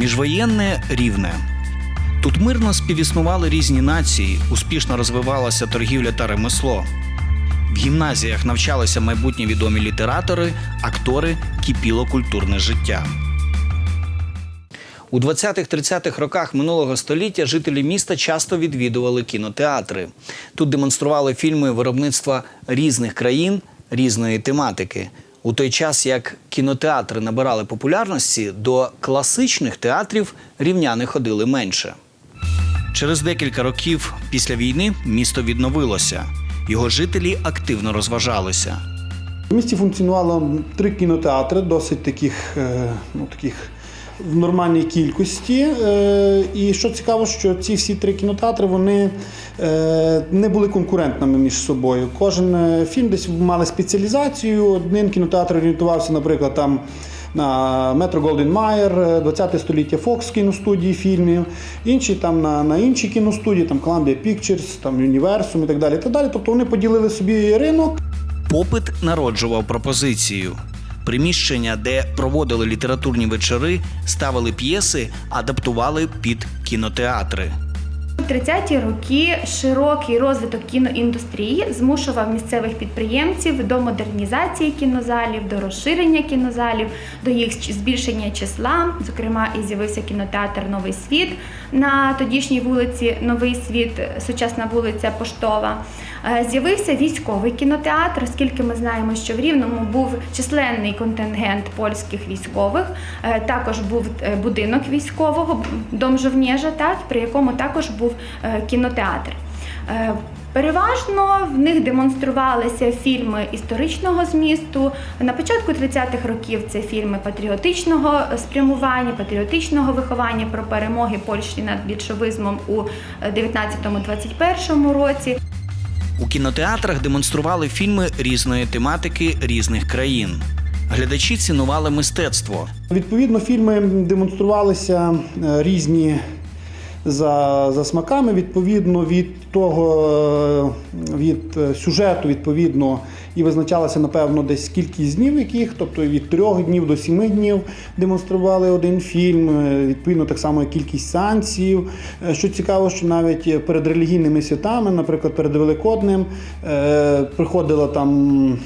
Міжвоєнне рівне. Тут мирно співіснували різні нації, успішно розвивалася торгівля та ремесло. В гімназіях навчалися майбутні відомі літератори, актори, кипіло культурне життя. У 20-30-х роках минулого століття жителі міста часто відвідували кінотеатри. Тут демонстрували фільми виробництва різних країн, різної тематики. У той час, як кінотеатри набирали популярності, до класичних театрів рівняни ходили менше. Через декілька років після війни місто відновилося. Його жителі активно розважалися. В місті функціонувало три кінотеатри, досить таких, е, ну, таких в нормальній кількості. Е, І що цікаво, що ці всі три кінотеатри вони е, не були конкурентними між собою. Кожен е, фільм десь мали спеціалізацію. Один кінотеатр орієнтувався, наприклад, там. На Метро Голден Майер, 20 століття Fox кіностудії фільмів, інші там на, на інші кіностудії, там Columbia Pictures, там Universum і так далі. і так далі. Тобто вони поділили собі ринок. Попит народжував пропозицію. Приміщення, де проводили літературні вечори, ставили п'єси, адаптували під кінотеатри. У 30-ті роки широкий розвиток кіноіндустрії змушував місцевих підприємців до модернізації кінозалів, до розширення кінозалів, до їх збільшення числа. Зокрема, і з'явився кінотеатр Новий світ на тодішній вулиці Новий світ, сучасна вулиця Поштова. Е, З'явився військовий кінотеатр, оскільки ми знаємо, що в Рівному був численний контингент польських військових. Е, Також був е, будинок військового, дом жовнєжа, так, при якому також був кінотеатр. Переважно в них демонструвалися фільми історичного змісту. На початку 30-х років це фільми патріотичного спрямування, патріотичного виховання про перемоги Польщі над більшовизмом у 19-21 році. Кінотеатрах демонстрували фільми різної тематики різних країн. Глядачі цінували мистецтво. Відповідно, фільми демонструвалися е, різні за, за смаками, відповідно від того, е, від е, сюжету, відповідно, і визначалася, напевно, десь кількість днів яких, тобто від трьох днів до сіми днів демонстрували один фільм, е, відповідно, так само кількість сеансів. Е, Що цікаво, що навіть перед релігійними святами, наприклад, перед Великоднем, е, приходила там.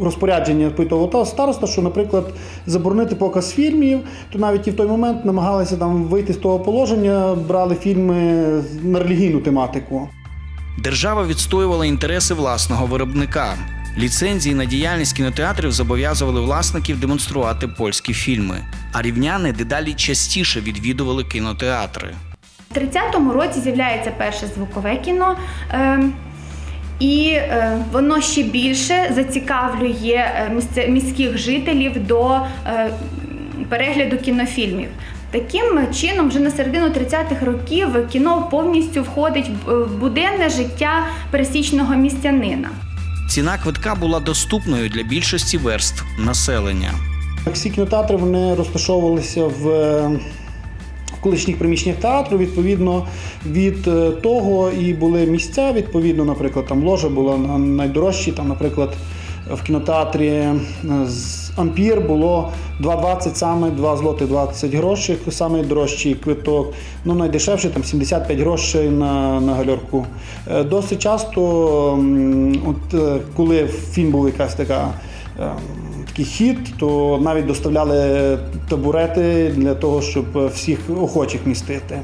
Розпорядження та староста, що, наприклад, заборонити показ фільмів, то навіть і в той момент намагалися там вийти з того положення, брали фільми на релігійну тематику. Держава відстоювала інтереси власного виробника. Ліцензії на діяльність кінотеатрів зобов'язували власників демонструвати польські фільми, а рівняни дедалі частіше відвідували кінотеатри. У 30-му році з'являється перше звукове кіно. е, І е, воно ще більше зацікавлює е, міських жителів до е, перегляду кінофільмів. Таким чином, вже на середину 30-х років кіно повністю входить в в буденне життя пересічного містянина. Ціна квитка була доступною для більшості верств населення. Всі кінотеатри вони розташовувалися в е, колишніх приміщеннях театру. Відповідно від е, того і були місця. Відповідно, наприклад, там ложа була на- найдорожчі. Там, наприклад, в кінотеатрі е, з Ампір було 2,20 саме 2 злоти 20 грошей, саме дорожчий квиток. Ну, найдешевший там 75 грошей на, на гальорку. Е, Досить часто, от, е, коли фільм був якась така. Такий хід, то навіть доставляли табурети для того, щоб всіх охочих містити.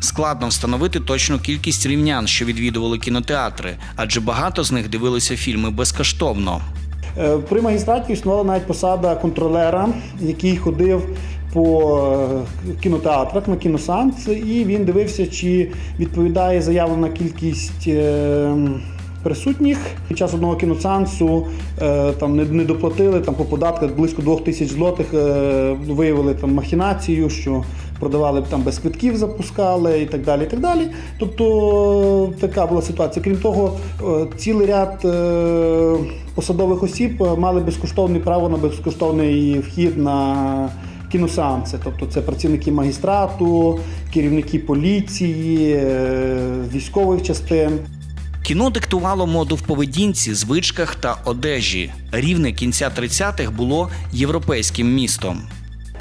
Складно встановити точну кількість рівнян, що відвідували кінотеатри, адже багато з них дивилися фільми безкоштовно. Е, При магістраті існувала навіть посада контролера, який ходив по е, кінотеатрах на кіносанс, і він дивився, чи відповідає заявлена кількість. Присутніх під час одного кіносеансу е, там не, доплатили там по податках близько двох тисяч злотих. Е, виявили там махінацію, що продавали там без квитків, запускали і так далі. І так далі. Тобто така була ситуація. Крім того, е, цілий ряд посадових осіб мали безкоштовне право на безкоштовний вхід на кіносеанси. Тобто це працівники магістрату, керівники поліції, військових частин. Кіно диктувало моду в поведінці, звичках та одежі. Рівне кінця 30-х було європейським містом.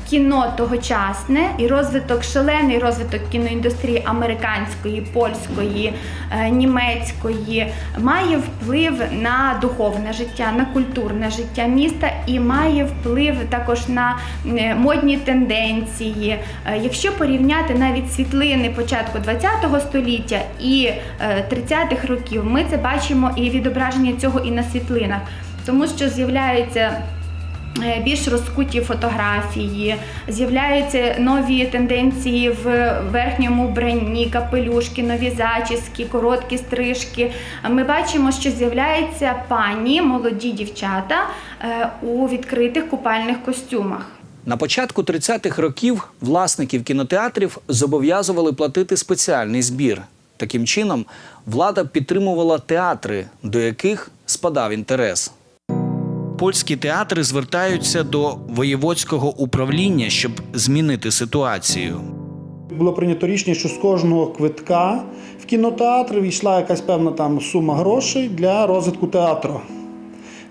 Кіно тогочасне і розвиток, шалений розвиток кіноіндустрії американської, польської, е, німецької має вплив на духовне життя, на культурне життя міста і має вплив також на е, модні тенденції. Е, Якщо порівняти навіть світлини початку ХХ століття і е, 30-х років, ми це бачимо і відображення цього і на світлинах, тому що з'являються більш розкуті фотографії, з'являються нові тенденції в верхньому вбранні, капелюшки, нові зачіски, короткі стрижки. Ми бачимо, що з'являються пані, молоді дівчата е, у відкритих купальних костюмах. На початку 30-х років власників кінотеатрів зобов'язували платити спеціальний збір. Таким чином, влада підтримувала театри, до яких спадав інтерес. Польські театри звертаються до воєводського управління, щоб змінити ситуацію. Було прийнято рішення, що з кожного квитка в кінотеатр війшла якась певна там сума грошей для розвитку театру.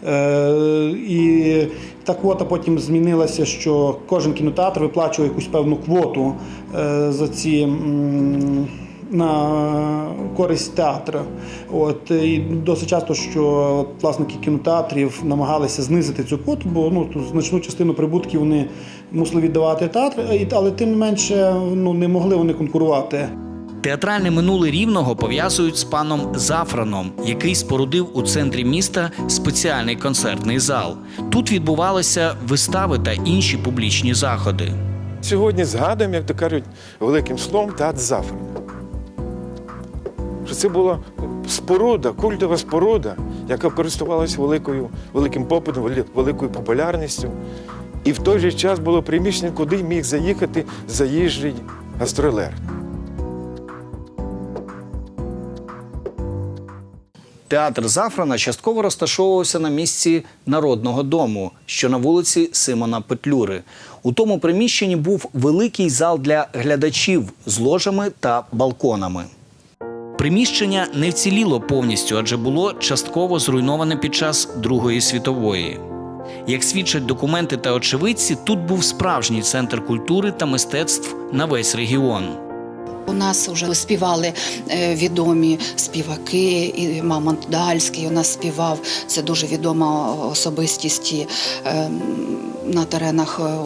Е, і та квота потім змінилася, що кожен кінотеатр виплачує якусь певну квоту е, за ці. м, На користь театру. От і досить часто, що власники кінотеатрів намагалися знизити цю квоту, бо ну значну частину прибутків вони мусили віддавати театр, але тим не менше ну не могли вони конкурувати. Театральне минуле рівного пов'язують з паном Зафраном, який спорудив у центрі міста спеціальний концертний зал. Тут відбувалися вистави та інші публічні заходи. Сьогодні згадуємо, як то кажуть, великим словом театр Зафрана. Що це була споруда, культова споруда, яка користувалася великою, великим попитом, великою популярністю. І в той же час було приміщення, куди міг заїхати заїжджий гастролер. Театр Зафрана частково розташовувався на місці Народного дому, що на вулиці Симона Петлюри. У тому приміщенні був великий зал для глядачів з ложами та балконами. Приміщення не вціліло повністю, адже було частково зруйноване під час Другої світової. Як свідчать документи та очевидці, тут був справжній центр культури та мистецтв на весь регіон. У нас вже співали е, відомі співаки, і Мамонт Дальський у нас співав. Це дуже відома особистість е, на теренах е,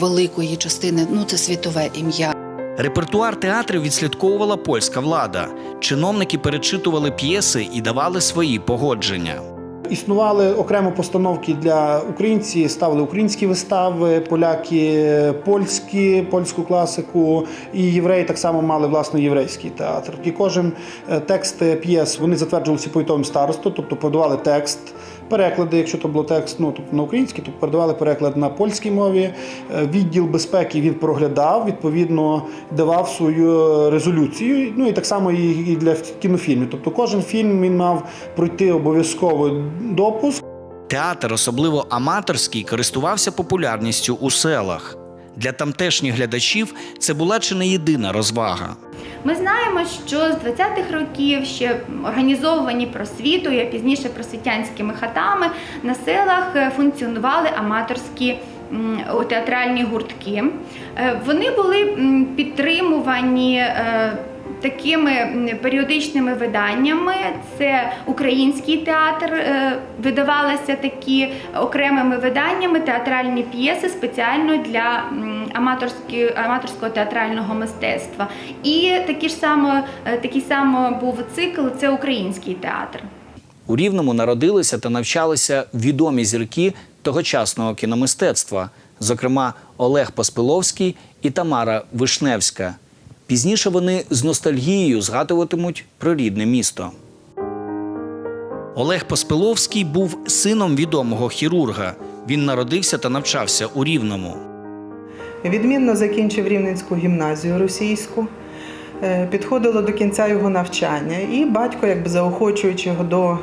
великої частини. Ну, це світове ім'я. Репертуар театрів відслідковувала польська влада. Чиновники перечитували п'єси і давали свої погодження. Існували окремо постановки для українці, ставили українські вистави, поляки польські, польську класику, і євреї так само мали власний єврейський театр. І кожен е, текст п'єс вони затверджувалися повітовим старостою, тобто подавали текст. Переклади, якщо то було текст ну, тобто на український, то передавали переклад на польській мові. Е, Відділ безпеки він проглядав, відповідно давав свою резолюцію. Ну і так само і для кінофільмів. Тобто кожен фільм він мав пройти обов'язково допуск. Театр, особливо аматорський, користувався популярністю у селах. Для тамтешніх глядачів це була чи не єдина розвага. Ми знаємо, що з 20-х років ще організовані просвітою, а пізніше просвітянськими хатами на селах е, функціонували аматорські театральні гуртки. Е, Вони були підтримувані. е, Такими періодичними виданнями це український театр, видавалися такі окремими виданнями театральні п'єси спеціально для аматорського театрального мистецтва. І такі ж само, е, такий само був цикл це український театр. У Рівному народилися та навчалися відомі зірки тогочасного кіномистецтва, зокрема Олег Поспиловський і Тамара Вишневська. Пізніше вони з ностальгією згадуватимуть про рідне місто. Олег Поспиловський був сином відомого хірурга. Він народився та навчався у Рівному. Відмінно закінчив Рівненську гімназію російську. Е, Підходило до кінця його навчання, і батько, якби заохочуючи його до е,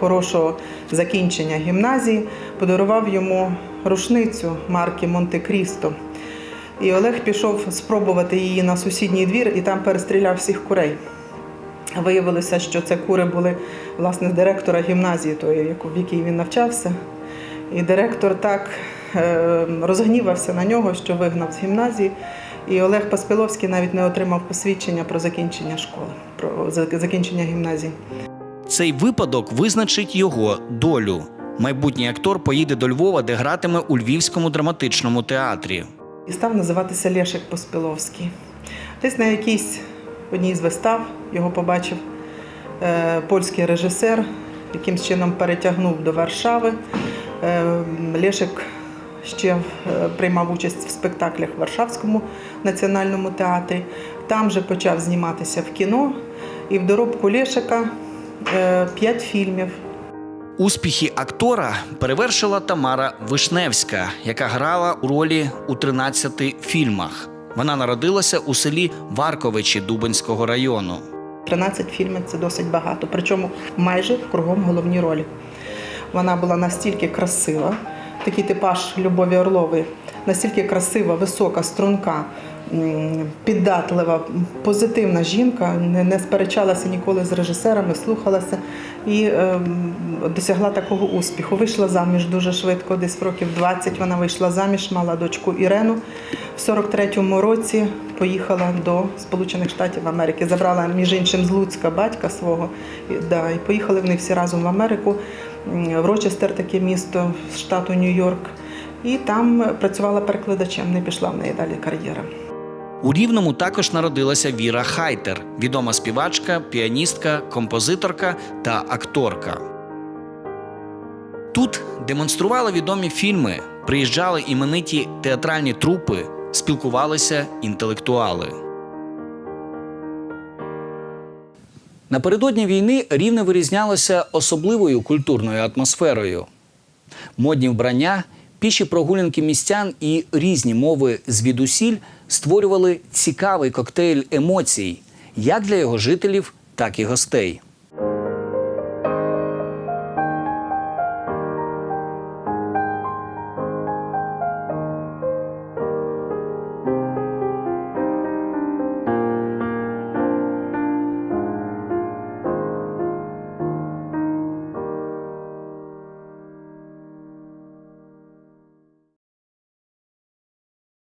хорошого закінчення гімназії, подарував йому рушницю марки Монте-Крісто. І Олег пішов спробувати її на сусідній двір і там перестріляв всіх курей. Виявилося, що це кури були власне директора гімназії, тої, в якій він навчався. І директор так розгнівався на нього, що вигнав з гімназії. І Олег Паспіловський навіть не отримав посвідчення про закінчення школи, про закінчення гімназії. Цей випадок визначить його долю. Майбутній актор поїде до Львова, де гратиме у Львівському драматичному театрі. І став називатися Лешик Поспіловський. Десь на якійсь одній з вистав його побачив е, польський режисер, якимсь чином перетягнув до Варшави. Е, Лешик ще е, приймав участь в спектаклях в Варшавському національному театрі. Там же почав зніматися в кіно. І в доробку Лешика е, п'ять фільмів. Успіхи актора перевершила Тамара Вишневська, яка грала у ролі у 13 фільмах. Вона народилася у селі Варковичі Дубенського району. 13 фільмів це досить багато, причому майже кругом головні ролі. Вона була настільки красива, такий типаж Любові Орлової, настільки красива, висока, струнка, піддатлива, позитивна жінка, не, сперечалася ніколи з режисерами, слухалася і ем, досягла такого успіху. Вийшла заміж дуже швидко, десь в років 20 вона вийшла заміж, мала дочку Ірену. В 43-му році поїхала до Сполучених Штатів Америки. Забрала між іншим з Луцька батька свого. Да, і поїхали вони всі разом в Америку, в Рочестер, таке місто штату Нью-Йорк. І там працювала перекладачем, не пішла в неї далі кар'єра. У Рівному також народилася Віра Хайтер, відома співачка, піаністка, композиторка та акторка. Тут демонстрували відомі фільми, приїжджали імениті театральні трупи, спілкувалися інтелектуали. Напередодні війни рівне вирізнялося особливою культурною атмосферою. Модні вбрання, піші прогулянки містян і різні мови звідусіль створювали цікавий коктейль емоцій як для його жителів, так і гостей.